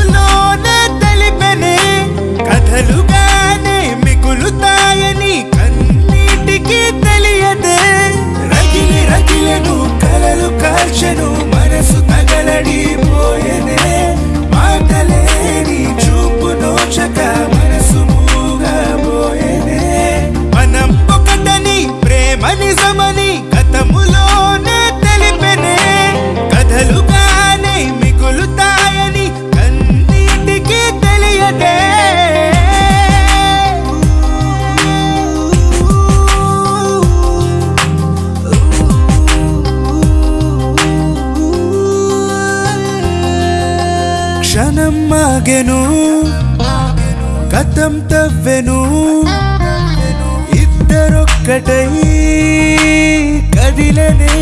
ముఖములోనే తెలిపెనే కథలుగా క్షణం మాగెను గతం తవ్వెను ఇద్దరొక్కటై కదిలనే.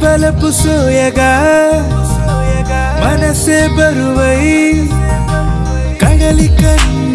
బలపు సోయగా మనసే బరువై కడలి కన్ను